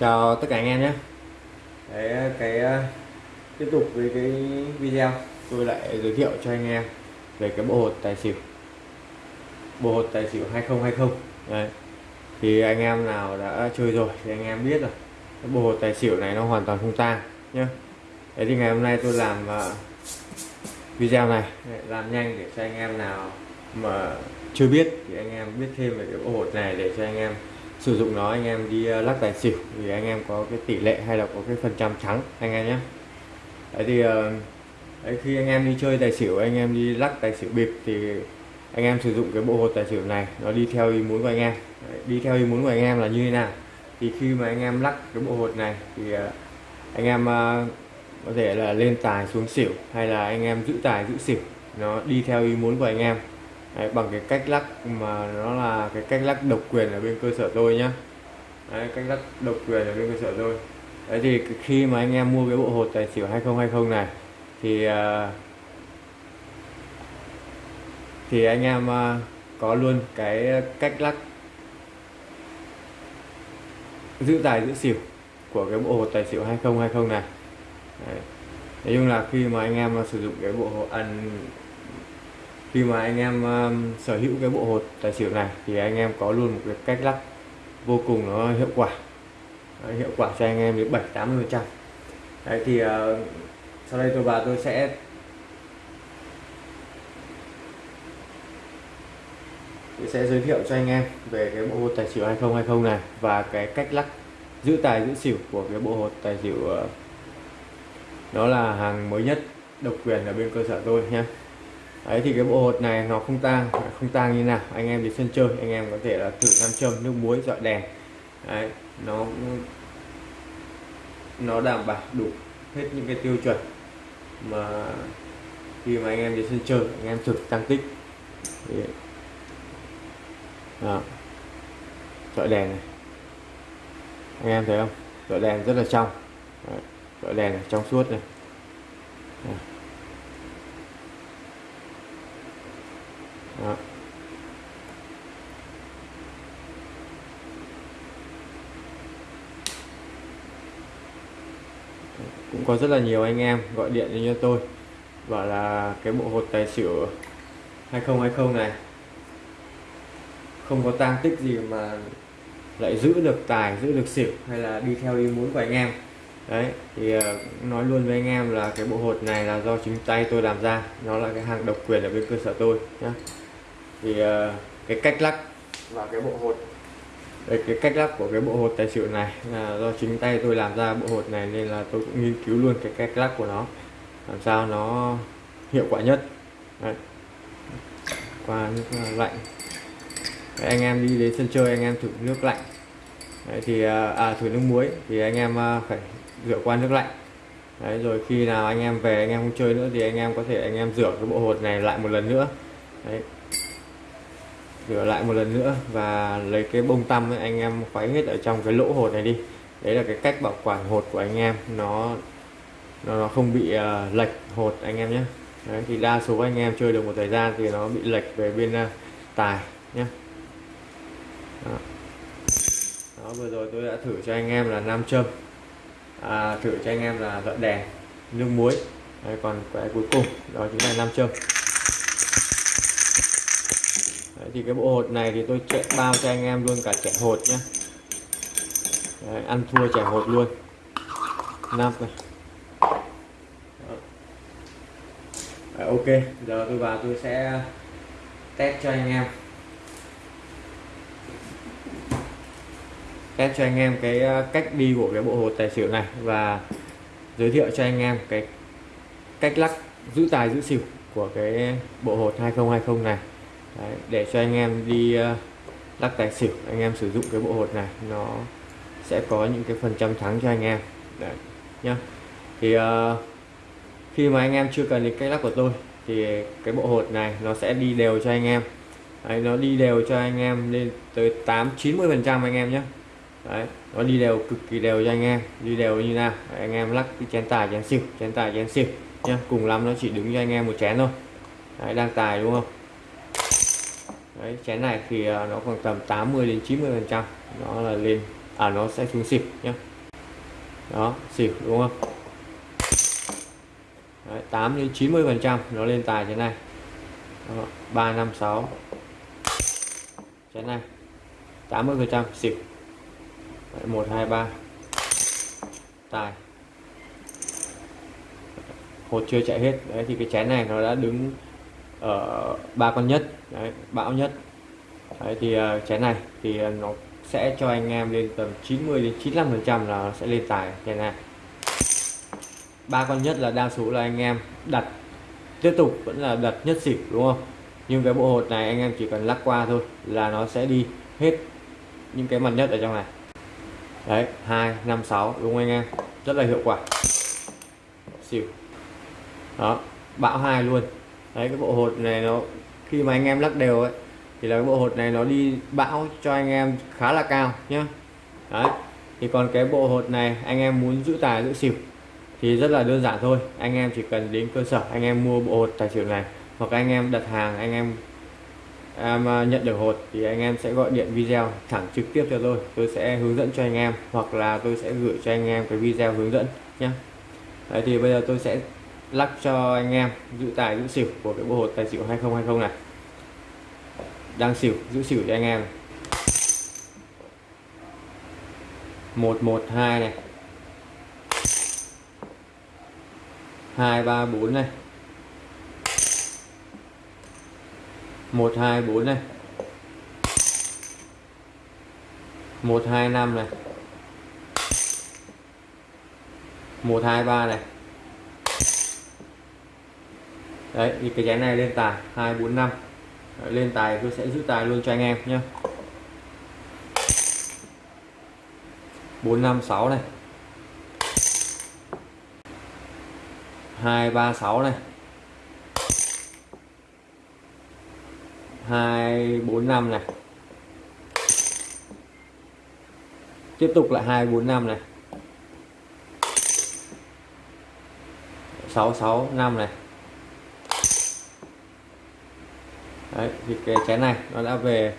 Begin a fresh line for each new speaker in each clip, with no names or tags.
chào tất cả anh em nhé. Đấy cái ờ, tiếp tục với cái video. Tôi lại giới thiệu cho anh em về cái bộ hột tài xỉu. Bộ hột tài xỉu 2020 đấy. Thì anh em nào đã chơi rồi thì anh em biết rồi. Cái bộ hột tài xỉu này nó hoàn toàn không tang nhé. Đấy thì ngày hôm nay tôi làm uh, video này. Làm nhanh để cho anh em nào mà chưa biết thì anh em biết thêm về cái bộ hột này để cho anh em sử dụng nó anh em đi ờ, lắc tài xỉu thì anh em có cái tỷ lệ hay là có cái phần trăm trắng anh em nhé. Đấy thì ờ, đấy, khi anh em đi chơi tài xỉu anh em đi lắc tài xỉu bịp thì anh em sử dụng cái bộ hột tài xỉu này nó đi theo ý muốn của anh em. Đấy, đi theo ý muốn của anh em là như thế nào? Thì khi mà anh em lắc cái bộ hột này thì ờ, anh em có thể là lên tài xuống xỉu hay là anh em giữ tài giữ xỉu nó đi theo ý muốn của anh em. Đấy, bằng cái cách lắc mà nó là cái cách lắc độc quyền ở bên cơ sở tôi nhá Đấy, cách lắc độc quyền ở bên cơ sở tôi Đấy thì khi mà anh em mua cái bộ hột tài xỉu 2020 này thì uh, thì anh em uh, có luôn cái cách lắc giữ tài giữ xỉu của cái bộ hột tài xỉu 2020 này Đấy. nói chung là khi mà anh em sử dụng cái bộ hột ăn khi mà anh em um, sở hữu cái bộ hột tài xỉu này thì anh em có luôn một cái cách lắc vô cùng nó hiệu quả. Đấy, hiệu quả cho anh em đến 7 80 phần trăm. Đấy thì uh, sau đây tôi và tôi sẽ tôi sẽ giới thiệu cho anh em về cái bộ hột tài xỉu 2020 này và cái cách lắc giữ tài giữ xỉu của cái bộ hột tài xỉu ờ, uh, đó là hàng mới nhất độc quyền ở bên cơ sở tôi nhé đấy thì cái bộ hột này nó không tang không tang như nào. Anh em đi sân chơi anh em có thể là thử nam châm nước muối dọi đèn. Đấy nó nó đảm bảo đủ hết những cái tiêu chuẩn mà khi mà anh em đi sân chơi anh em thử tăng tích. Đó. dọi đèn này. Anh em thấy không? Dọi đèn rất là trong. Dọi đèn này, trong suốt này. Đấy. Đó. cũng có rất là nhiều anh em gọi điện cho tôi, bảo là cái bộ hột tài xỉu 2020 này không có tang tích gì mà lại giữ được tài, giữ được xỉu hay là đi theo ý muốn của anh em đấy, thì ờ, nói luôn với anh em là cái bộ hột này là do chính tay tôi làm ra, nó là cái hàng độc quyền ở bên cơ sở tôi nhé thì uh, cái cách lắc và cái bộ hột. Đây, cái cách lắc của cái bộ hột tài xỉu này là do chính tay tôi làm ra bộ hột này nên là tôi cũng nghiên cứu luôn cái cách lắc của nó làm sao nó hiệu quả nhất. Đấy. qua nước lạnh. Đấy, anh em đi đến sân chơi anh em thử nước lạnh. Đấy, thì à, à thử nước muối thì anh em phải rửa qua nước lạnh. Đấy, rồi khi nào anh em về anh em không chơi nữa thì anh em có thể anh em rửa cái bộ hột này lại một lần nữa. Đấy, rửa lại một lần nữa và lấy cái bông tăm ấy, anh em khuấy hết ở trong cái lỗ hột này đi. Đấy là cái cách bảo quản hột của anh em. Nó nó, nó không bị uh, lệch hột anh em nhé. Đấy, thì đa số anh em chơi được một thời gian thì nó bị lệch về bên uh, tài nhé. Đó. đó vừa rồi tôi đã thử cho anh em là nam châm. À, thử cho anh em là dọn đèn nước muối. Đấy, còn cái cuối cùng đó chính là nam châm. Đấy, thì cái bộ hột này thì tôi chạy bao cho anh em luôn cả trẻ hột nhé Đấy, ăn thua trẻ hột luôn. Nắp này. Đấy, ok giờ tôi vào tôi sẽ test cho anh em. Test cho anh em cái ờ, cách đi của cái bộ hột tài xỉu này và giới thiệu cho anh em cái cách lắc giữ tài giữ xỉu của cái bộ hột 2020 này. Đấy, để cho anh em đi ờ, lắc tài xỉu anh em sử dụng cái bộ hột này nó sẽ có những cái phần trăm thắng cho anh em. Đấy, nhá. Thì uh, khi mà anh em chưa cần đến cách lắc của tôi thì cái bộ hột này nó sẽ đi đều cho anh em. Đấy, nó đi đều cho anh em lên tới 8 90 phần trăm anh em nhé Đấy, nó đi đều cực kỳ đều cho anh em đi đều như nào. Đấy, anh em lắc cái chén tài chén xỉu chén tài chén xỉu nhá cùng lắm nó chỉ đứng cho anh em một chén thôi. Đấy, đang tài đúng không? Đấy, chén này thì à, nó khoảng tầm 80 đến 90 phần trăm. Nó là lên à nó sẽ xuống xỉu nhé đó xỉu đúng không? Đấy, 8 đến 90 phần trăm nó lên tài thế này. Đó, 356 chén này 80 phần trăm xỉu. Đấy, 123 tài. Hột chưa chạy hết. Đấy thì cái chén này nó đã đứng ở ba con nhất. Đấy, bão nhất. Đấy thì ờ, uh, chén này thì uh, nó sẽ cho anh em lên tầm 90 đến 95 phần trăm là sẽ lên tài. Chén này. Ba con nhất là đa số là anh em đặt tiếp tục vẫn là đặt nhất xỉu đúng không? Nhưng cái bộ hột này anh em chỉ cần lắc qua thôi là nó sẽ đi hết những cái mặt nhất ở trong này. Đấy hai năm sáu đúng không anh em? Rất là hiệu quả. Xỉu. Đó bão hai luôn đấy, cái bộ hột này nó, khi mà anh em lắc đều ấy, thì là cái bộ hột này nó đi bão cho anh em khá là cao nhá. Đấy, thì còn cái bộ hột này anh em muốn giữ tài giữ xỉu thì rất là đơn giản thôi. Anh em chỉ cần đến cơ sở, anh em mua bộ hột tài xỉu này hoặc anh em đặt hàng, anh em em à, nhận được hột thì anh em sẽ gọi điện video thẳng trực tiếp cho tôi. Tôi sẽ hướng dẫn cho anh em hoặc là tôi sẽ gửi cho anh em cái video hướng dẫn nhé Đấy, thì bây giờ tôi sẽ lắc cho anh em giữ tài, giữ xỉu của cái bộ hột tài xỉu 2020 này. Đang xỉu, giữ xỉu cho anh em. một một hai này. hai ba bốn này. một hai bốn này. một hai năm này. một hai ba này đấy, thì cái chén này lên tài, hai, bốn, năm. Lên tài tôi sẽ giữ tài luôn cho anh em nhé bốn, năm, sáu này. Hai, ba, sáu này. Hai, bốn, năm này. Tiếp tục lại hai, bốn, năm này. Sáu sáu, năm này. Đấy thì cái chén này nó đã về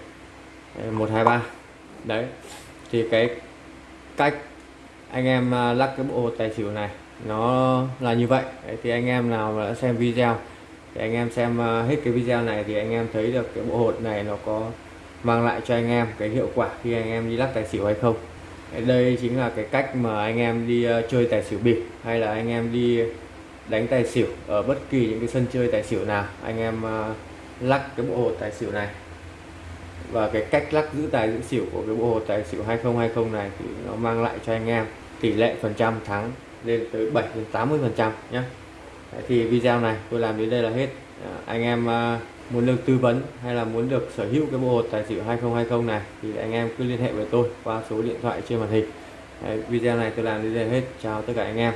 ờ, một hai ba. Đấy thì cái cách anh em à, lắc cái bộ tài xỉu này nó là như vậy. Đấy, thì anh em nào mà đã xem video thì anh em xem à, hết cái video này thì anh em thấy được cái bộ hột này nó có mang lại cho anh em cái hiệu quả khi anh em đi lắc tài xỉu hay không. Đây chính là cái cách mà anh em đi à, chơi tài xỉu bịp hay là anh em đi đánh tài xỉu ở bất kỳ những cái sân chơi tài xỉu nào anh em lắc cái bộ hột tài xỉu này. Và cái cách lắc giữ tài giữ xỉu của cái bộ hột tài xỉu 2020 này thì nó mang lại cho anh em tỷ lệ phần trăm thắng lên tới 7 đến 80 phần trăm nhé thì video này tôi làm đến đây là hết. À, anh em à, muốn được tư vấn hay là muốn được sở hữu cái bộ hột tài xỉu 2020 này thì anh em cứ liên hệ với tôi qua số điện thoại trên màn hình. Video này tôi làm đến đây hết. Chào tất cả anh em.